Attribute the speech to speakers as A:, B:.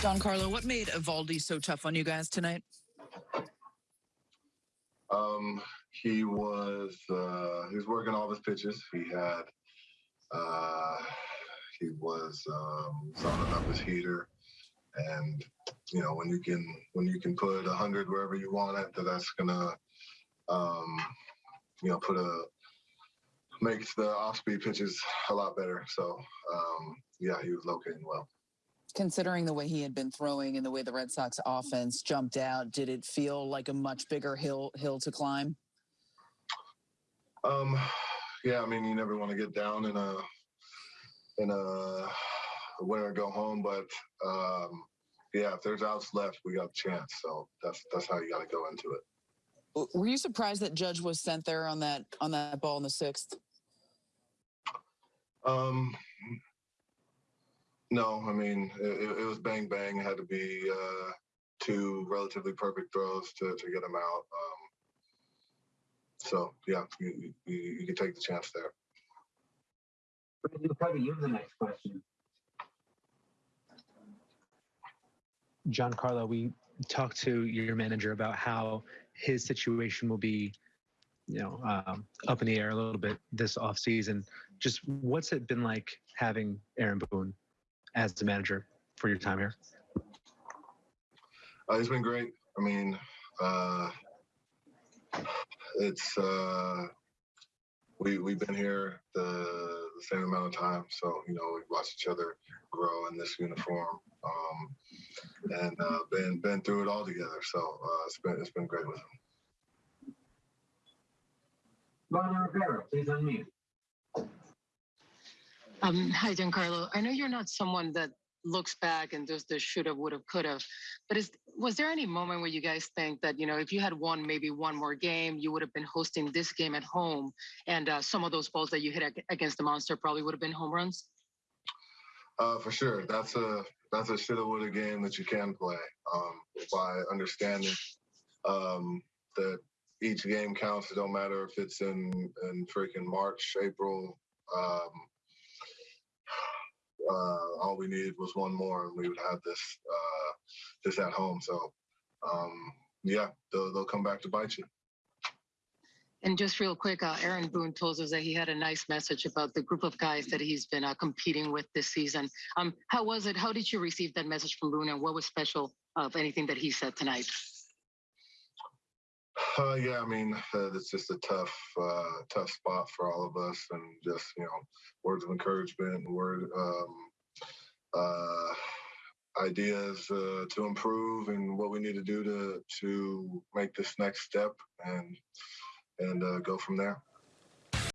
A: Giancarlo, what made Eovaldi so tough on you guys tonight?
B: Um, he was uh, he was working all his pitches. He had uh, he was um, zoning up his heater, and you know when you can when you can put a hundred wherever you want it, that that's gonna um, you know put a makes the off speed pitches a lot better. So um, yeah, he was locating well.
A: Considering the way he had been throwing and the way the Red Sox offense jumped out, did it feel like a much bigger hill hill to climb?
B: Um, yeah, I mean, you never want to get down in a in a win or go home, but um, yeah, if there's outs left, we got a chance. So that's that's how you got to go into it.
A: Were you surprised that Judge was sent there on that on that ball in the sixth?
B: Um, no, I mean, it, it- it was bang bang. It had to be uh, two relatively perfect throws to, to get him out. Um, so yeah, you, you, you can take the chance there.
C: Brandon, probably you the next question.
D: Giancarlo, we talked to your manager about how his situation will be, you know, um, up in the air a little bit this off season. Just what's it been like having Aaron Boone as the manager for your time here?
B: Uh, it's been great. I mean, uh, it's uh, we we've been here the, the same amount of time, so you know we've watched each other grow in this uniform, um, and uh, been been through it all together. So uh, it's been it's been great with him.
C: Ronnie Rivera, please unmute.
E: Um, hi, Giancarlo. I know you're not someone that looks back and does the shoulda, woulda, coulda, but is was there any moment where you guys think that you know if you had won maybe one more game, you would have been hosting this game at home, and uh, some of those balls that you hit ag- against the monster probably would have been home runs?
B: Uh, for sure, that's a that's a shoulda woulda game that you can play um, by understanding um, that each game counts. It don't matter if it's in in freaking March, April. Um, uh, all we needed was one more, and we would have this uh, this at home. So, um, yeah, they'll, they'll come back to bite you.
E: And just real quick, uh, Aaron Boone told us that he had a nice message about the group of guys that he's been uh, competing with this season. Um, how was it? How did you receive that message from Boone, and what was special of anything that he said tonight?
B: Uh, yeah, I mean, uh, it's just a tough, uh, tough spot for all of us, and just you know, words of encouragement, word, um, uh, ideas uh, to improve, and what we need to do to to make this next step, and and uh, go from there.